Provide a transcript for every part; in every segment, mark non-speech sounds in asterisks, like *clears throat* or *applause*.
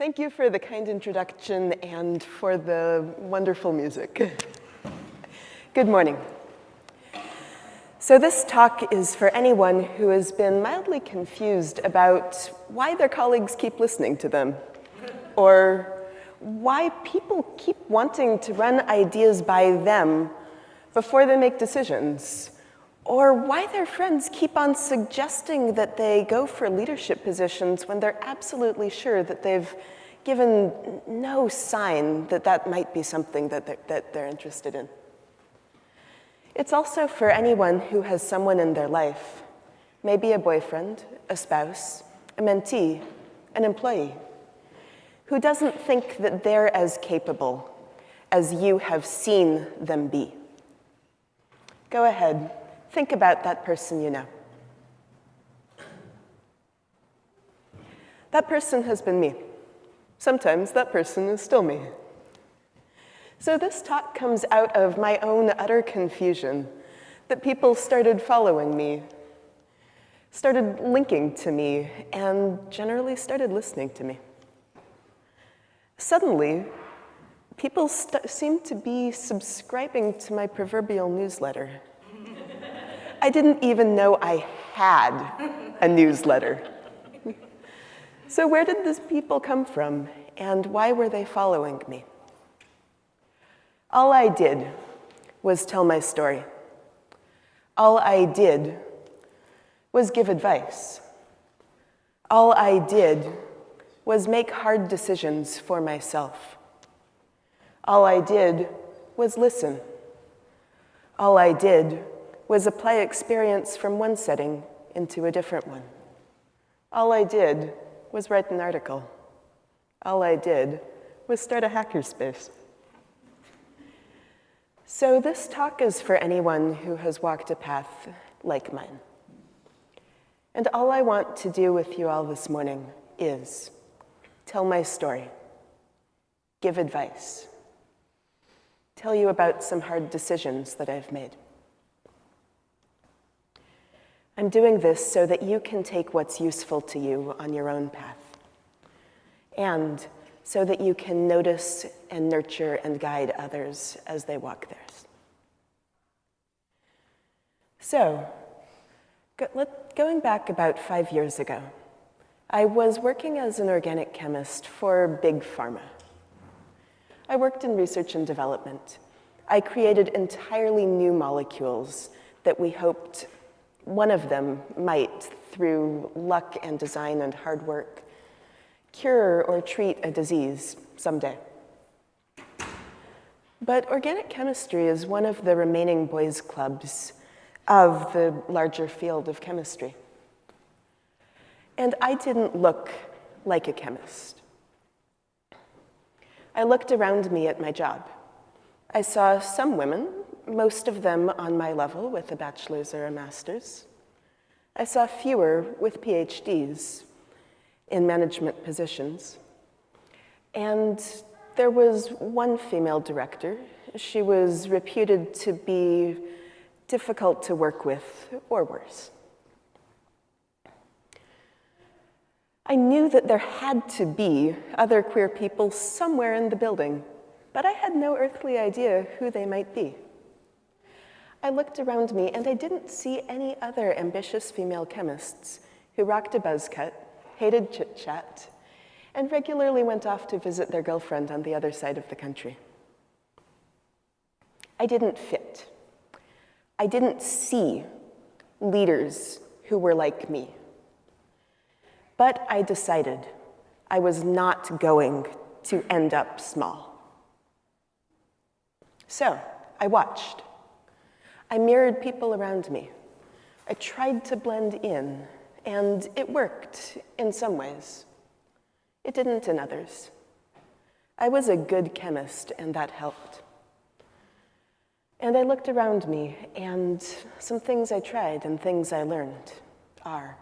Thank you for the kind introduction and for the wonderful music. *laughs* Good morning. So this talk is for anyone who has been mildly confused about why their colleagues keep listening to them, or why people keep wanting to run ideas by them before they make decisions, or why their friends keep on suggesting that they go for leadership positions when they're absolutely sure that they've given no sign that that might be something that they're, that they're interested in. It's also for anyone who has someone in their life, maybe a boyfriend, a spouse, a mentee, an employee, who doesn't think that they're as capable as you have seen them be. Go ahead, think about that person you know. That person has been me. Sometimes that person is still me. So this talk comes out of my own utter confusion that people started following me, started linking to me, and generally started listening to me. Suddenly, people seemed to be subscribing to my proverbial newsletter. I didn't even know I had a newsletter. so where did these people come from, and why were they following me? All I did was tell my story. All I did was give advice. All I did was make hard decisions for myself. All I did was listen. All I did was apply experience from one setting into a different one. All I did was write an article. All I did was start a hackerspace. So this talk is for anyone who has walked a path like mine. And all I want to do with you all this morning is tell my story, give advice, tell you about some hard decisions that I've made. I'm doing this so that you can take what's useful to you on your own path. And so that you can notice and nurture and guide others as they walk theirs. So, going back about five years ago, I was working as an organic chemist for Big Pharma. I worked in research and development. I created entirely new molecules that we hoped one of them might, through luck and design and hard work, cure or treat a disease someday. But organic chemistry is one of the remaining boys' clubs of the larger field of chemistry. And I didn't look like a chemist. I looked around me at my job. I saw some women, most of them on my level with a bachelor's or a master's. I saw fewer with PhDs, in management positions. And there was one female director. She was reputed to be difficult to work with, or worse. I knew that there had to be other queer people somewhere in the building, but I had no earthly idea who they might be. I looked around me and I didn't see any other ambitious female chemists who rocked a buzz cut hated chit-chat, and regularly went off to visit their girlfriend on the other side of the country. I didn't fit. I didn't see leaders who were like me. But I decided I was not going to end up small. So I watched. I mirrored people around me. I tried to blend in and it worked in some ways. It didn't in others. I was a good chemist, and that helped. And I looked around me, and some things I tried and things I learned are.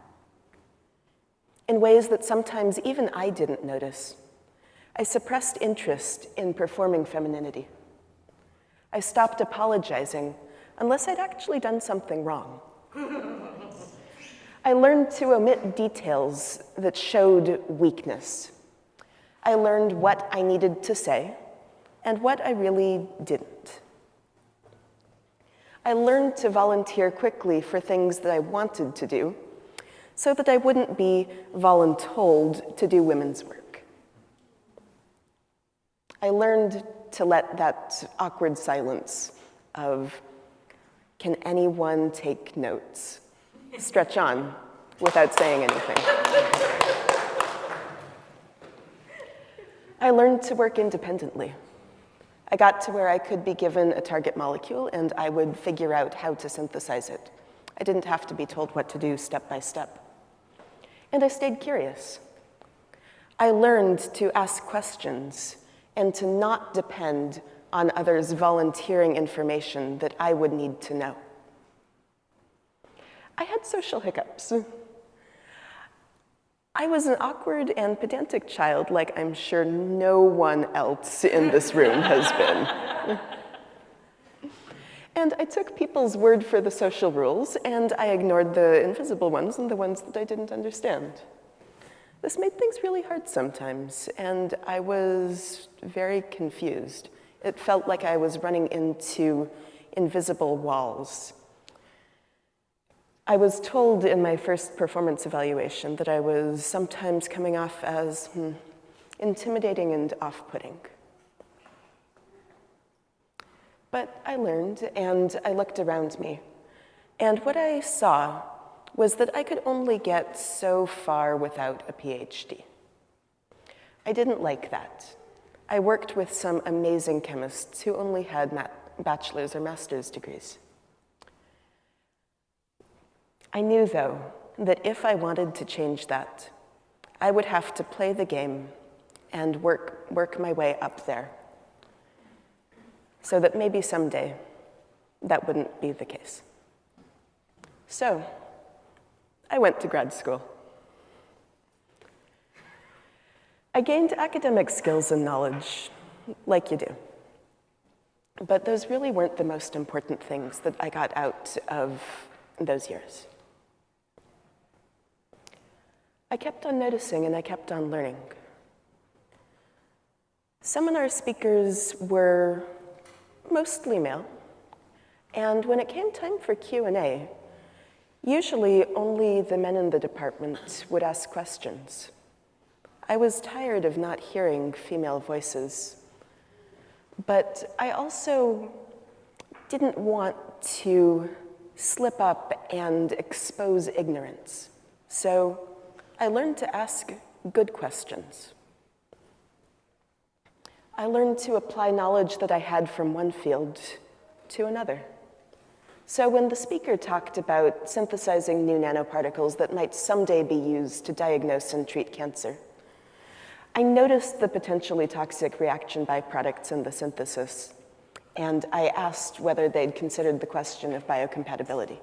In ways that sometimes even I didn't notice, I suppressed interest in performing femininity. I stopped apologizing unless I'd actually done something wrong. I learned to omit details that showed weakness. I learned what I needed to say and what I really didn't. I learned to volunteer quickly for things that I wanted to do so that I wouldn't be voluntold to do women's work. I learned to let that awkward silence of, can anyone take notes, stretch on without saying anything. I learned to work independently. I got to where I could be given a target molecule and I would figure out how to synthesize it. I didn't have to be told what to do step by step. And I stayed curious. I learned to ask questions and to not depend on others volunteering information that I would need to know. I had social hiccups. I was an awkward and pedantic child like I'm sure no one else in this room has been. and I took people's word for the social rules and I ignored the invisible ones and the ones that I didn't understand. This made things really hard sometimes and I was very confused. It felt like I was running into invisible walls I was told in my first performance evaluation that I was sometimes coming off as hmm, intimidating and off-putting. But I learned and I looked around me. And what I saw was that I could only get so far without a PhD. I didn't like that. I worked with some amazing chemists who only had bachelor's or master's degrees. I knew, though, that if I wanted to change that, I would have to play the game and work, work my way up there so that maybe someday that wouldn't be the case. So I went to grad school. I gained academic skills and knowledge, like you do. But those really weren't the most important things that I got out of those years. I kept on noticing and I kept on learning. Seminar speakers were mostly male, and when it came time for Q&A, usually only the men in the department would ask questions. I was tired of not hearing female voices, but I also didn't want to slip up and expose ignorance. So I learned to ask good questions. I learned to apply knowledge that I had from one field to another. So when the speaker talked about synthesizing new nanoparticles that might someday be used to diagnose and treat cancer, I noticed the potentially toxic reaction byproducts in the synthesis, and I asked whether they'd considered the question of biocompatibility.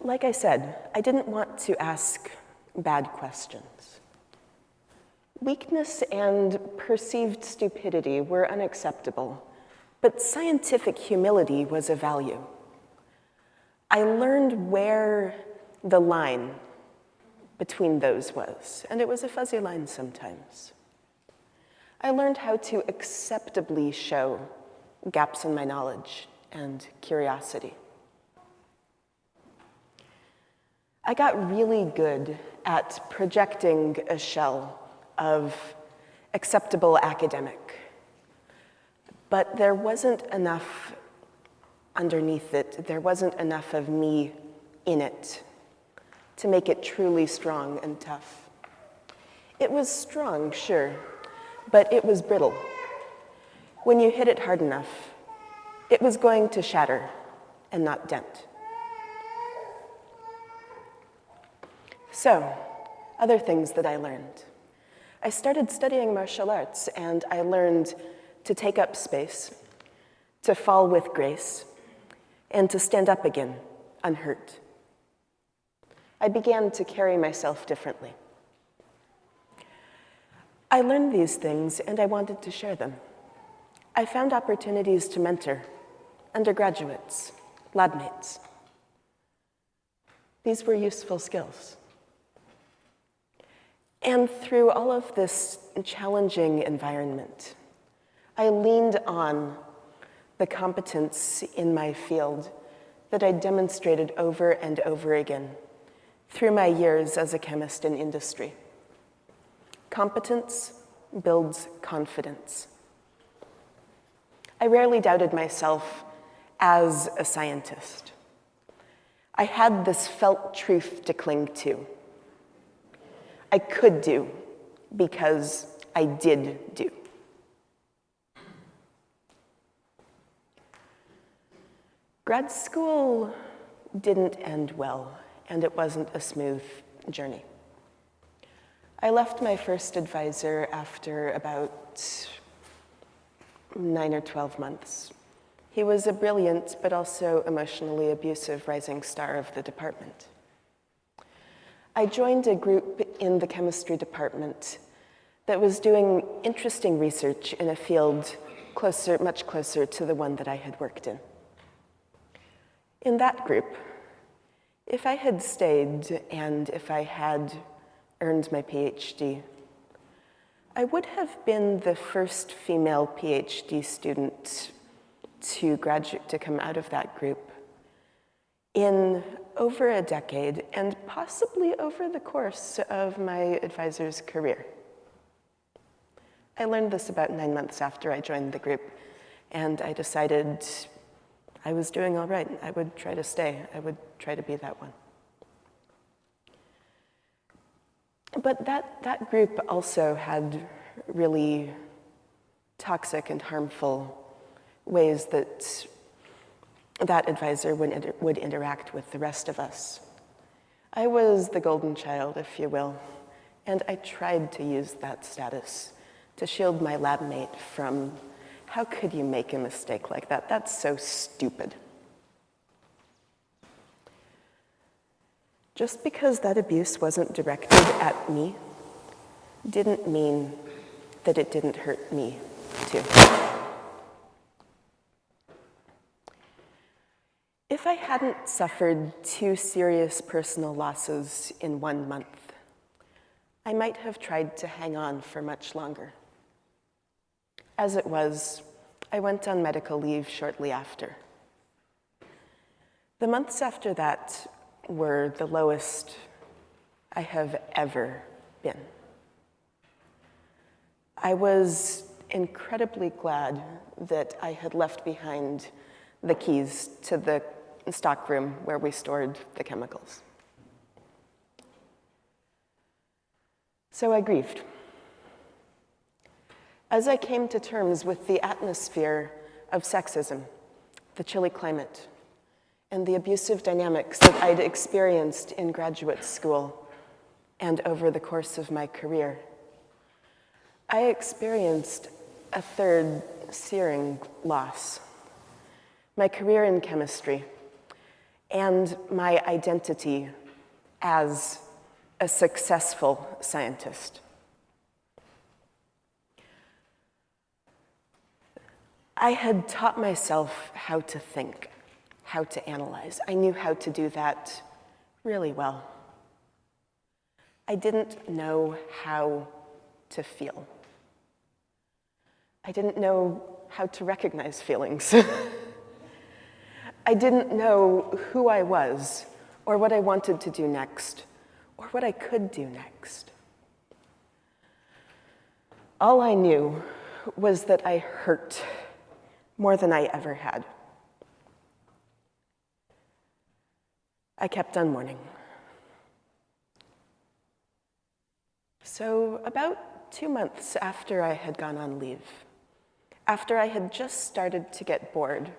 Like I said, I didn't want to ask bad questions. Weakness and perceived stupidity were unacceptable, but scientific humility was a value. I learned where the line between those was, and it was a fuzzy line sometimes. I learned how to acceptably show gaps in my knowledge and curiosity. I got really good at projecting a shell of acceptable academic, but there wasn't enough underneath it. There wasn't enough of me in it to make it truly strong and tough. It was strong, sure, but it was brittle. When you hit it hard enough, it was going to shatter and not dent. So, other things that I learned. I started studying martial arts and I learned to take up space, to fall with grace, and to stand up again, unhurt. I began to carry myself differently. I learned these things and I wanted to share them. I found opportunities to mentor undergraduates, lab mates. These were useful skills. And through all of this challenging environment, I leaned on the competence in my field that I demonstrated over and over again through my years as a chemist in industry. Competence builds confidence. I rarely doubted myself as a scientist. I had this felt truth to cling to. I could do because I did do. Grad school didn't end well, and it wasn't a smooth journey. I left my first advisor after about nine or 12 months. He was a brilliant but also emotionally abusive rising star of the department. I joined a group in the chemistry department that was doing interesting research in a field closer, much closer to the one that I had worked in. In that group, if I had stayed and if I had earned my PhD, I would have been the first female PhD student to graduate, to come out of that group in over a decade and possibly over the course of my advisor's career. I learned this about nine months after I joined the group, and I decided I was doing all right. I would try to stay. I would try to be that one. But that, that group also had really toxic and harmful ways that that advisor would, inter would interact with the rest of us. I was the golden child, if you will, and I tried to use that status to shield my lab mate from how could you make a mistake like that? That's so stupid. Just because that abuse wasn't directed at me didn't mean that it didn't hurt me too. If I hadn't suffered two serious personal losses in one month, I might have tried to hang on for much longer. As it was, I went on medical leave shortly after. The months after that were the lowest I have ever been. I was incredibly glad that I had left behind the keys to the stockroom where we stored the chemicals. So I grieved. As I came to terms with the atmosphere of sexism, the chilly climate, and the abusive dynamics that I'd experienced in graduate school and over the course of my career, I experienced a third searing loss. My career in chemistry and my identity as a successful scientist. I had taught myself how to think, how to analyze. I knew how to do that really well. I didn't know how to feel. I didn't know how to recognize feelings. *laughs* I didn't know who I was or what I wanted to do next or what I could do next. All I knew was that I hurt more than I ever had. I kept on mourning. So about two months after I had gone on leave, after I had just started to get bored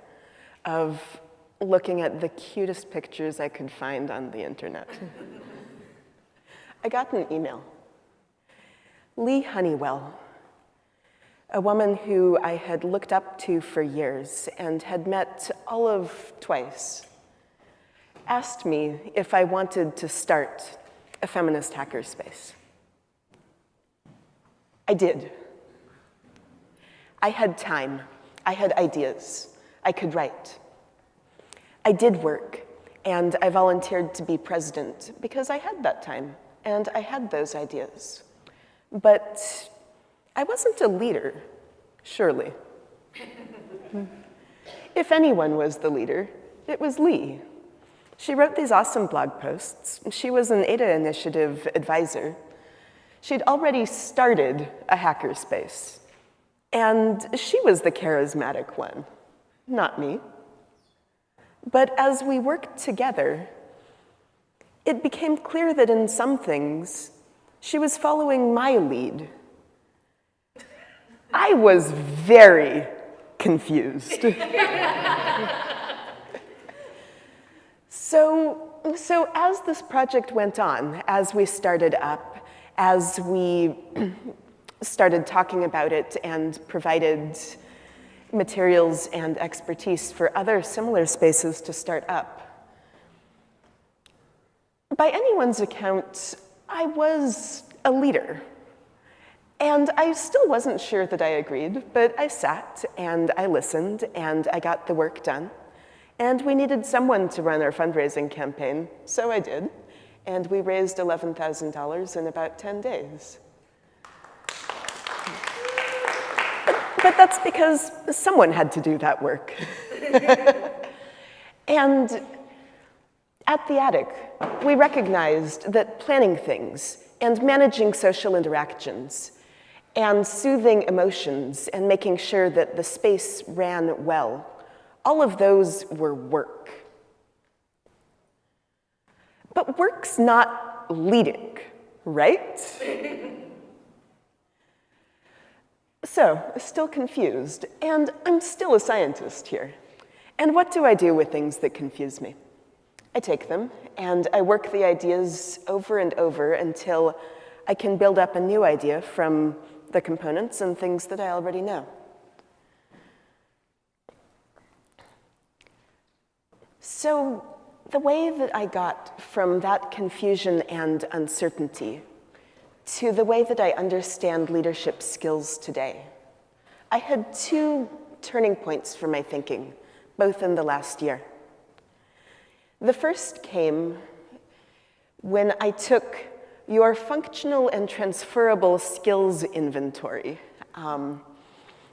of looking at the cutest pictures I could find on the internet, *laughs* I got an email. Leigh Honeywell, a woman who I had looked up to for years and had met all of twice, asked me if I wanted to start a feminist hackerspace. I did. I had time. I had ideas. I could write. I did work, and I volunteered to be president because I had that time and I had those ideas. But I wasn't a leader, surely. Hmm. if anyone was the leader, it was Leigh. She wrote these awesome blog posts. She was an Ada Initiative advisor. She'd already started a hackerspace. And she was the charismatic one, not me. But as we worked together, it became clear that in some things, she was following my lead. I was very confused. *laughs* so, so as this project went on, as we started up, as we *clears throat* started talking about it and provided materials and expertise for other similar spaces to start up. By anyone's account, I was a leader. And I still wasn't sure that I agreed, but I sat and I listened and I got the work done. And we needed someone to run our fundraising campaign, so I did. And we raised $11,000 in about 10 days. but that's because someone had to do that work. *laughs* and at the attic, we recognized that planning things and managing social interactions and soothing emotions and making sure that the space ran well, all of those were work. But work's not leading, right? *laughs* So, still confused, and I'm still a scientist here. And what do I do with things that confuse me? I take them, and I work the ideas over and over until I can build up a new idea from the components and things that I already know. So the way that I got from that confusion and uncertainty to the way that I understand leadership skills today. I had two turning points for my thinking, both in the last year. The first came when I took your functional and transferable skills inventory um,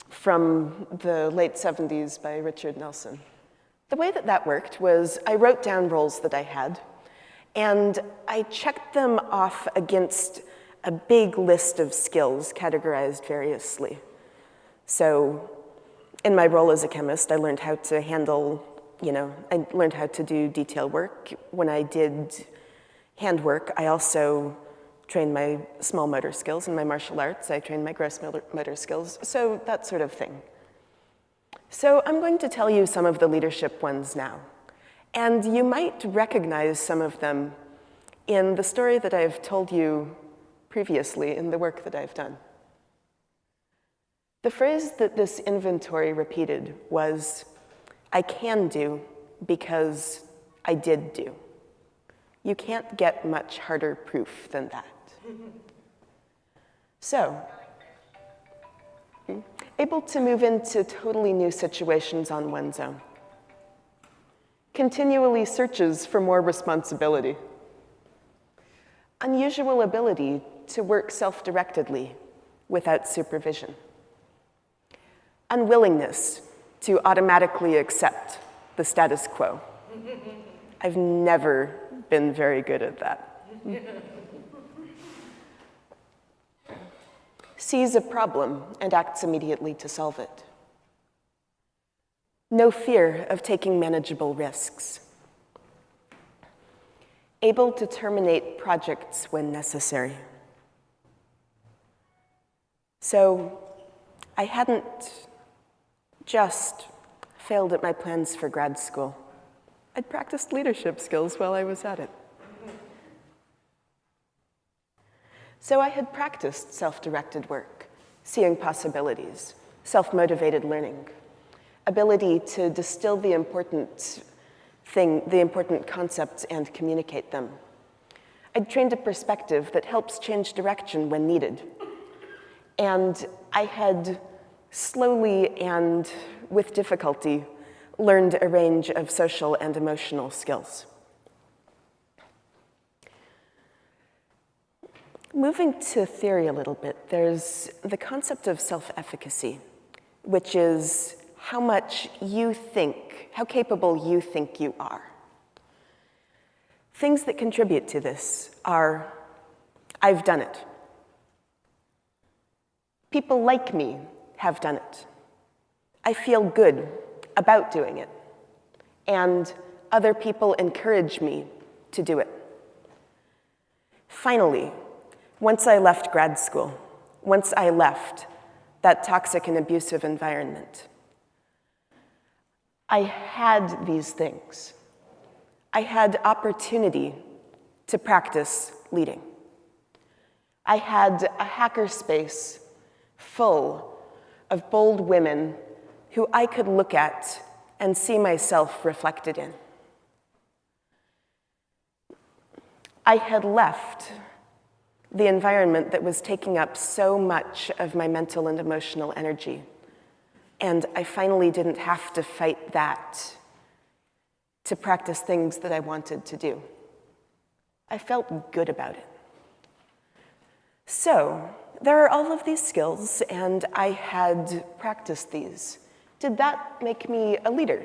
from the late 70s by Richard Nelson. The way that that worked was I wrote down roles that I had, and I checked them off against a big list of skills categorized variously. So in my role as a chemist, I learned how to handle, you know, I learned how to do detail work. When I did handwork, I also trained my small motor skills. and my martial arts, I trained my gross motor skills. So that sort of thing. So I'm going to tell you some of the leadership ones now. And you might recognize some of them in the story that I've told you previously in the work that I've done. The phrase that this inventory repeated was, I can do because I did do. You can't get much harder proof than that. *laughs* So, able to move into totally new situations on one's own. Continually searches for more responsibility. Unusual ability to work self-directedly without supervision. Unwillingness to automatically accept the status quo. *laughs* I've never been very good at that. *laughs* Sees a problem and acts immediately to solve it. No fear of taking manageable risks. Able to terminate projects when necessary. So I hadn't just failed at my plans for grad school. I'd practiced leadership skills while I was at it. So I had practiced self-directed work, seeing possibilities, self-motivated learning, ability to distill the important thing, the important concepts and communicate them. I'd trained a perspective that helps change direction when needed, and I had slowly and with difficulty learned a range of social and emotional skills. Moving to theory a little bit, there's the concept of self-efficacy, which is how much you think, how capable you think you are. Things that contribute to this are, I've done it. People like me have done it. I feel good about doing it. And other people encourage me to do it. Finally, once I left grad school, once I left that toxic and abusive environment, I had these things. I had opportunity to practice leading. I had a hackerspace full of bold women who I could look at and see myself reflected in. I had left the environment that was taking up so much of my mental and emotional energy. And I finally didn't have to fight that to practice things that I wanted to do. I felt good about it. So, there are all of these skills, and I had practiced these. Did that make me a leader?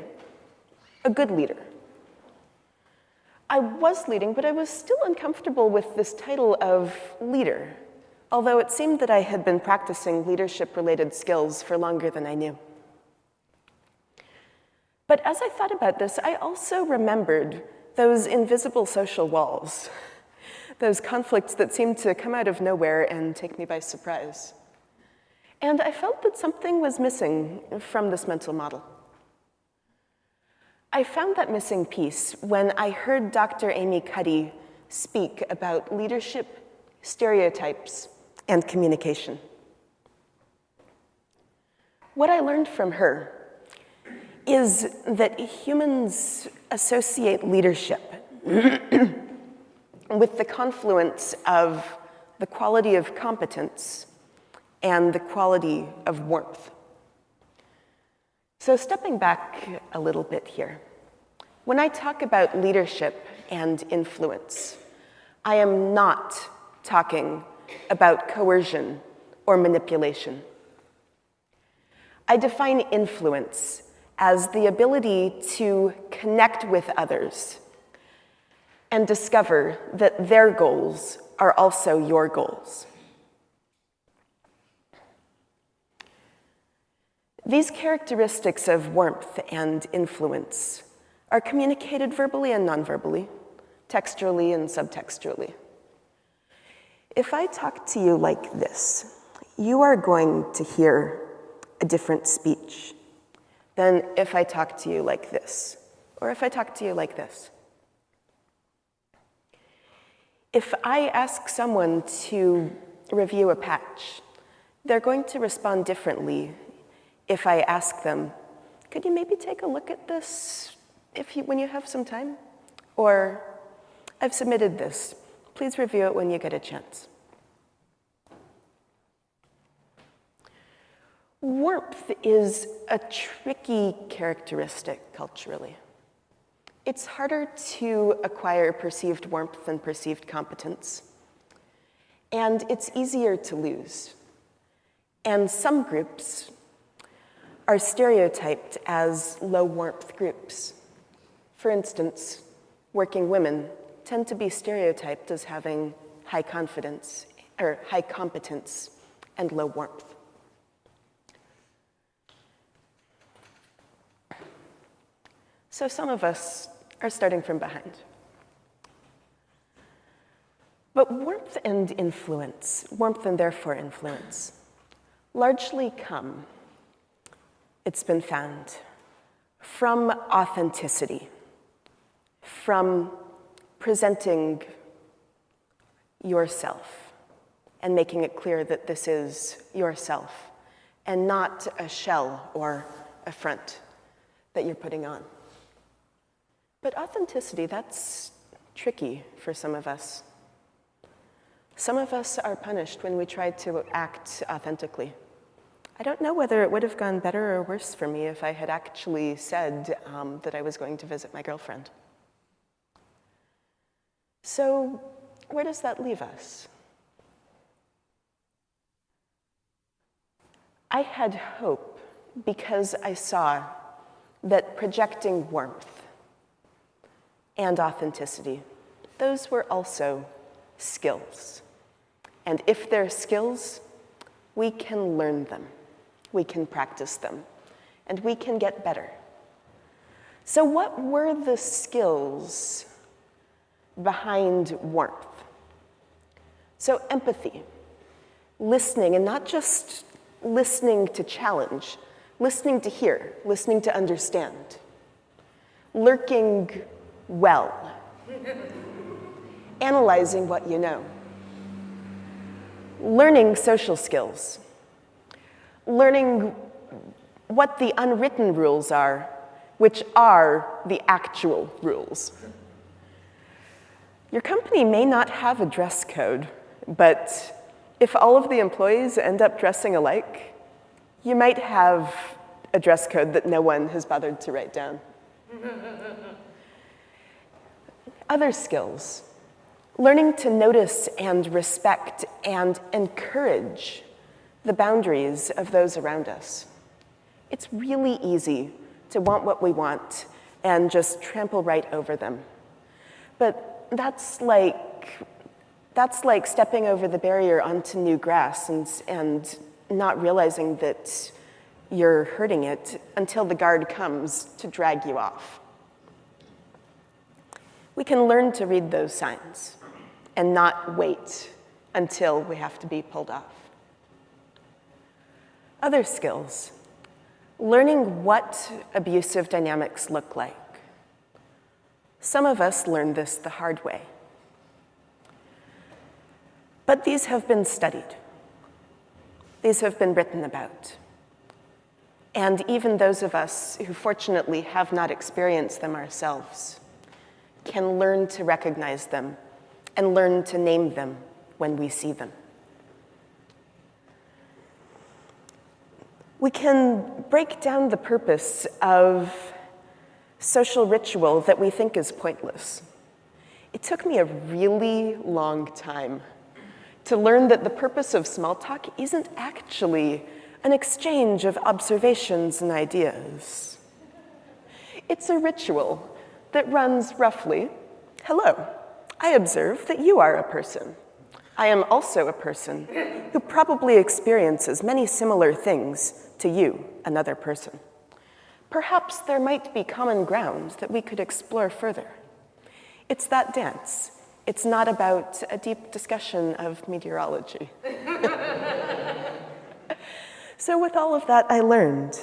A good leader? I was leading, but I was still uncomfortable with this title of leader, although it seemed that I had been practicing leadership-related skills for longer than I knew. But as I thought about this, I also remembered those invisible social walls, *laughs* those conflicts that seemed to come out of nowhere and take me by surprise. And I felt that something was missing from this mental model. I found that missing piece when I heard Dr. Amy Cuddy speak about leadership, stereotypes, and communication. What I learned from her is that humans associate leadership *clears throat* with the confluence of the quality of competence and the quality of warmth. So stepping back a little bit here, when I talk about leadership and influence, I am not talking about coercion or manipulation. I define influence as the ability to connect with others and discover that their goals are also your goals. These characteristics of warmth and influence are communicated verbally and nonverbally, textually and subtextually. If I talk to you like this, you are going to hear a different speech than if I talk to you like this, or if I talk to you like this. If I ask someone to review a patch, they're going to respond differently if I ask them, could you maybe take a look at this if you, when you have some time? Or, I've submitted this. Please review it when you get a chance. Warmth is a tricky characteristic culturally. It's harder to acquire perceived warmth than perceived competence. And it's easier to lose. And some groups are stereotyped as low warmth groups. For instance, working women tend to be stereotyped as having high confidence or high competence and low warmth. So some of us are starting from behind. But warmth and influence, warmth and therefore influence, largely come, it's been found, from authenticity from presenting yourself and making it clear that this is yourself and not a shell or a front that you're putting on. But authenticity, that's tricky for some of us. Some of us are punished when we try to act authentically. I don't know whether it would have gone better or worse for me if I had actually said um, that I was going to visit my girlfriend. So where does that leave us? I had hope because I saw that projecting warmth and authenticity, those were also skills. And if they're skills, we can learn them, we can practice them, and we can get better. So what were the skills behind warmth? So, empathy, listening, and not just listening to challenge, listening to hear, listening to understand, lurking well, *laughs* analyzing what you know, learning social skills, learning what the unwritten rules are, which are the actual rules. Your company may not have a dress code, but if all of the employees end up dressing alike, you might have a dress code that no one has bothered to write down. *laughs* Other skills, learning to notice and respect and encourage the boundaries of those around us. It's really easy to want what we want and just trample right over them. But that's like that's like stepping over the barrier onto new grass and, and not realizing that you're hurting it until the guard comes to drag you off. We can learn to read those signs and not wait until we have to be pulled off. Other skills, learning what abusive dynamics look like. Some of us learned this the hard way. But these have been studied. These have been written about. And even those of us who fortunately have not experienced them ourselves can learn to recognize them and learn to name them when we see them. We can break down the purpose of social ritual that we think is pointless. It took me a really long time to learn that the purpose of small talk isn't actually an exchange of observations and ideas. It's a ritual that runs roughly, hello, I observe that you are a person. I am also a person who probably experiences many similar things to you, another person. Perhaps there might be common ground that we could explore further. It's that dance it's not about a deep discussion of meteorology. *laughs* so with all of that, I learned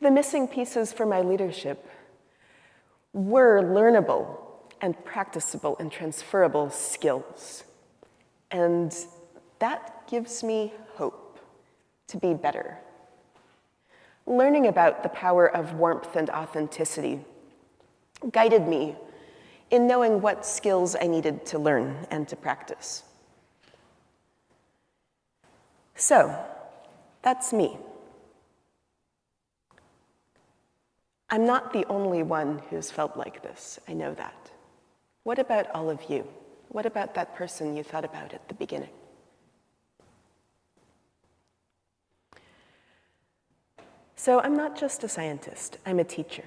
the missing pieces for my leadership were learnable and practicable and transferable skills. And that gives me hope to be better. Learning about the power of warmth and authenticity guided me in knowing what skills I needed to learn and to practice. So, that's me. I'm not the only one who's felt like this, I know that. What about all of you? What about that person you thought about at the beginning? So I'm not just a scientist, I'm a teacher.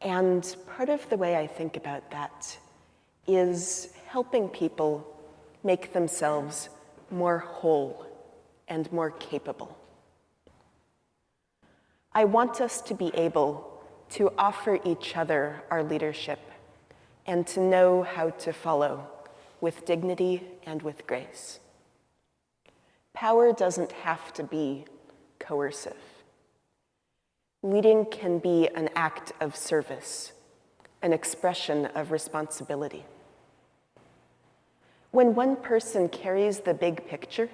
And part of the way I think about that is helping people make themselves more whole and more capable. I want us to be able to offer each other our leadership and to know how to follow with dignity and with grace. Power doesn't have to be coercive. Leading can be an act of service, an expression of responsibility. When one person carries the big picture,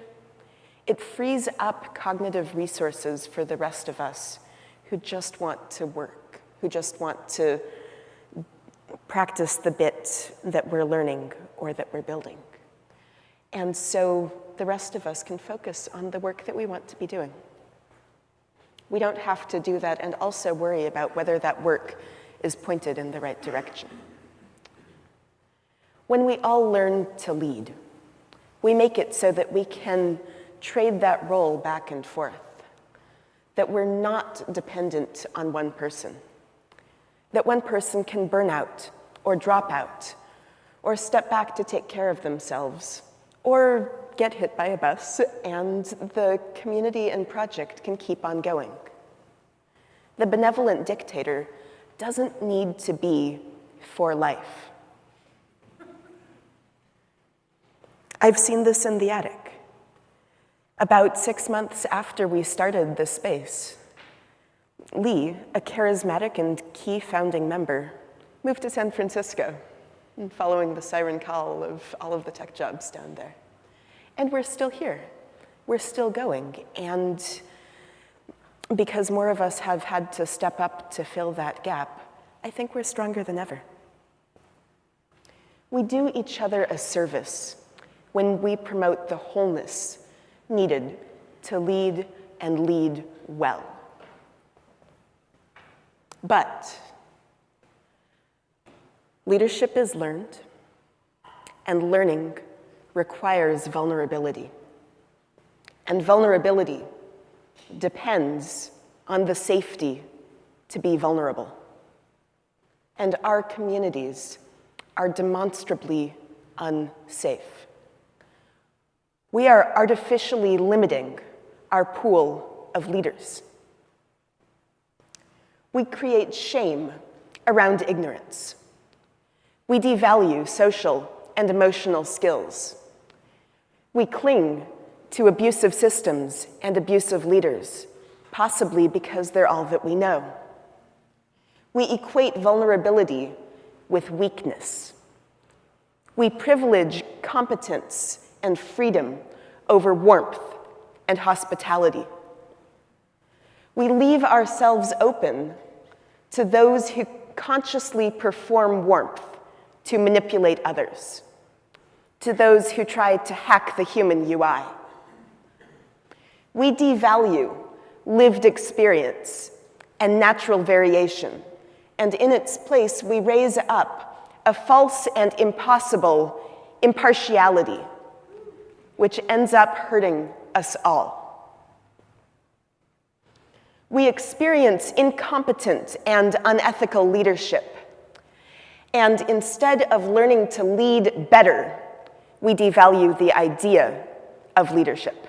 it frees up cognitive resources for the rest of us who just want to work, who just want to practice the bit that we're learning or that we're building. And so the rest of us can focus on the work that we want to be doing. We don't have to do that and also worry about whether that work is pointed in the right direction. When we all learn to lead, we make it so that we can trade that role back and forth. that we're not dependent on one person, that one person can burn out or drop out or step back to take care of themselves or get hit by a bus and the community and project can keep on going. The benevolent dictator doesn't need to be for life. I've seen this in the attic. About six months after we started this space, Leigh, a charismatic and key founding member, moved to San Francisco, following the siren call of all of the tech jobs down there. And we're still here. We're still going. And because more of us have had to step up to fill that gap, I think we're stronger than ever. We do each other a service when we promote the wholeness needed to lead and lead well. But leadership is learned, and learning requires vulnerability. And vulnerability depends on the safety to be vulnerable. And our communities are demonstrably unsafe. We are artificially limiting our pool of leaders. We create shame around ignorance. We devalue social and emotional skills. We cling to abusive systems and abusive leaders, possibly because they're all that we know. We equate vulnerability with weakness. We privilege competence and freedom over warmth and hospitality. We leave ourselves open to those who consciously perform warmth to manipulate others, to those who try to hack the human UI. We devalue lived experience and natural variation, and in its place, we raise up a false and impossible impartiality, which ends up hurting us all. We experience incompetent and unethical leadership. And instead of learning to lead better, we devalue the idea of leadership.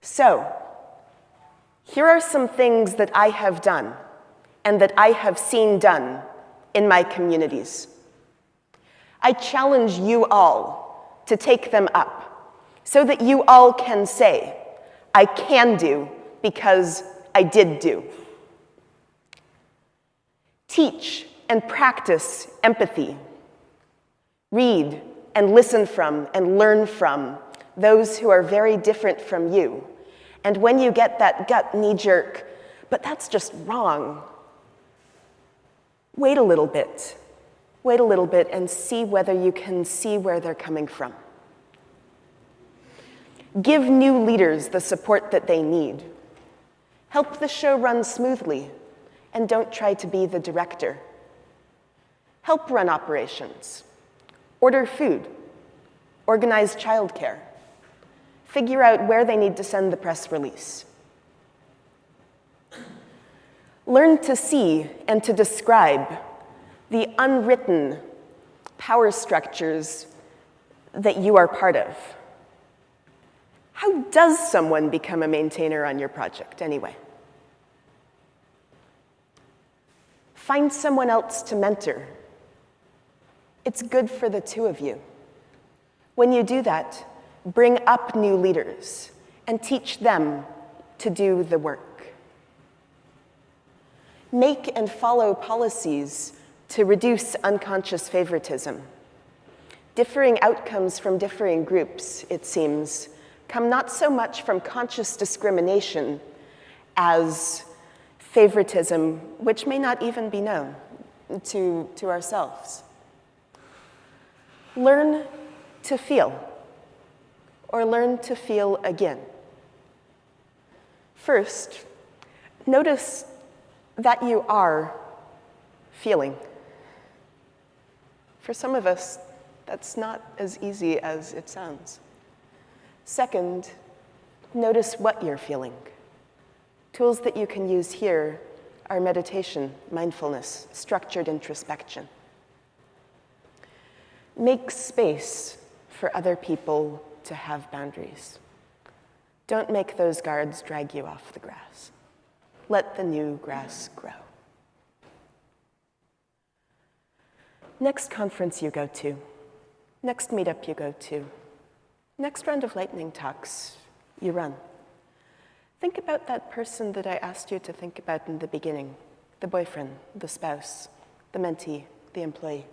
So, here are some things that I have done and that I have seen done in my communities. I challenge you all to take them up so that you all can say, I can do because I did do. Teach and practice empathy. Read and listen from and learn from those who are very different from you. And when you get that gut knee jerk, but that's just wrong, wait a little bit. Wait a little bit and see whether you can see where they're coming from. Give new leaders the support that they need. Help the show run smoothly, and don't try to be the director. Help run operations. Order food. Organize childcare. Figure out where they need to send the press release. Learn to see and to describe the unwritten power structures that you are part of. How does someone become a maintainer on your project anyway? Find someone else to mentor. It's good for the two of you. When you do that, bring up new leaders and teach them to do the work. Make and follow policies to reduce unconscious favoritism. Differing outcomes from differing groups, it seems, come not so much from conscious discrimination as favoritism, which may not even be known to, to ourselves. Learn to feel, or learn to feel again. First, notice that you are feeling. For some of us, that's not as easy as it sounds. Second, Notice what you're feeling. Tools that you can use here are meditation, mindfulness, structured introspection. Make space for other people to have boundaries. Don't make those guards drag you off the grass. Let the new grass grow. Next conference you go to, next meetup you go to, next round of lightning talks you run. Think about that person that I asked you to think about in the beginning, the boyfriend, the spouse, the mentee, the employee.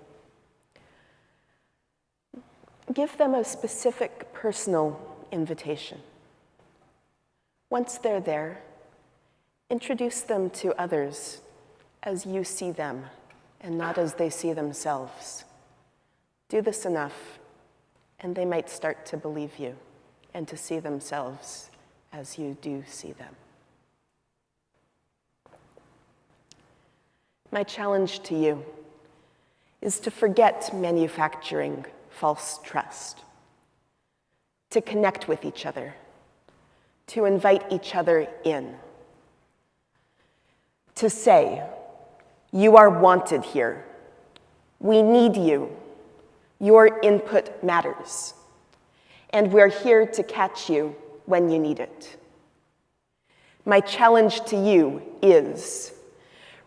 Give them a specific personal invitation. Once they're there, introduce them to others as you see them and not as they see themselves. Do this enough, and they might start to believe you and to see themselves as you do see them. My challenge to you is to forget manufacturing false trust, to connect with each other, to invite each other in, to say, you are wanted here. We need you. Your input matters. And we're here to catch you when you need it. My challenge to you is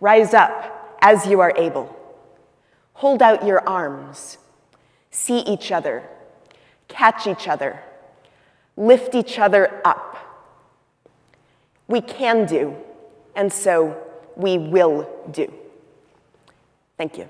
rise up as you are able. Hold out your arms. See each other. Catch each other. Lift each other up. We can do, and so we will do. Thank you.